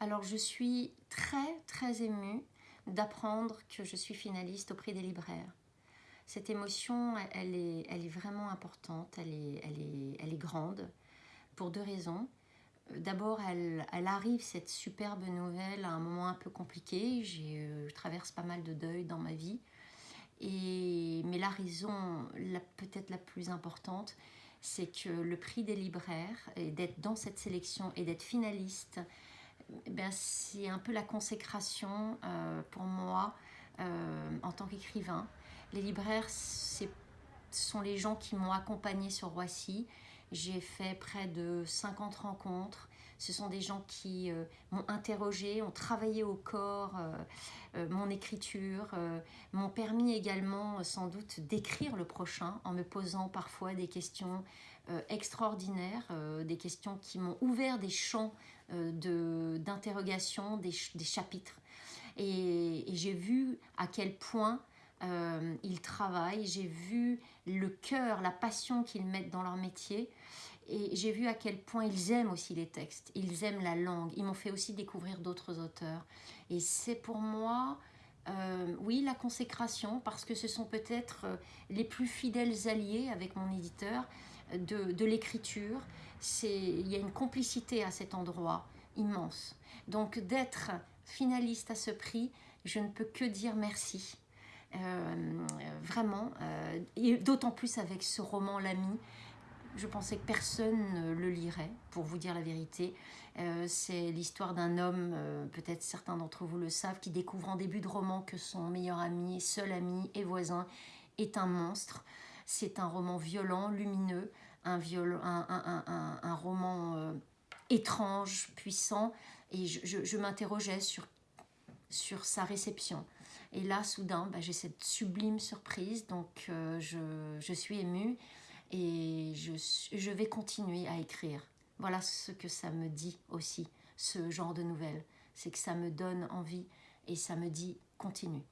Alors je suis très très émue d'apprendre que je suis finaliste au prix des libraires. Cette émotion, elle est, vraiment importante, elle est, grande, pour deux raisons. D'abord, elle, arrive, cette superbe nouvelle, à un moment un peu compliqué. Euh, je traverse pas mal de deuil dans ma vie. Mais la raison peut-être la plus importante, c'est que le prix des libraires, et d'être dans cette sélection et d'être finaliste, ben, c'est un peu la consécration euh, pour moi euh, en tant qu'écrivain. Les libraires, ce sont les gens qui m'ont accompagné sur Roissy. J'ai fait près de 50 rencontres. Ce sont des gens qui euh, m'ont interrogé, ont travaillé au corps mon écriture, m'ont permis également sans doute d'écrire le prochain en me posant parfois des questions extraordinaires, des questions qui m'ont ouvert des champs euh, d'interrogation des, des, chapitres. Et, j'ai vu à quel point euh, ils travaillent, j'ai vu le cœur, la passion qu'ils mettent dans leur métier. Et j'ai vu à quel point ils aiment aussi les textes, ils aiment la langue. Ils m'ont fait aussi découvrir d'autres auteurs. Et c'est pour moi, euh, oui, la consécration, parce que ce sont peut-être les plus fidèles alliés avec mon éditeur de, de l'écriture, il y a une complicité à cet endroit immense. Donc d'être finaliste à ce prix, je ne peux que dire merci. Euh, vraiment, euh, et d'autant plus avec ce roman L'ami, je pensais que personne ne le lirait, pour vous dire la vérité. Euh, c'est l'histoire d'un homme, peut-être certains d'entre vous le savent, qui découvre en début de roman que son meilleur ami, seul ami et voisin est un monstre. C'est un roman violent, lumineux, un, roman étrange, puissant, et je, m'interrogeais sur sa réception. Et là, soudain, bah, j'ai cette sublime surprise, donc euh, je, suis émue et je, je vais continuer à écrire. Voilà ce que ça me dit aussi, ce genre de nouvelles. C'est que ça me donne envie et ça me dit continue.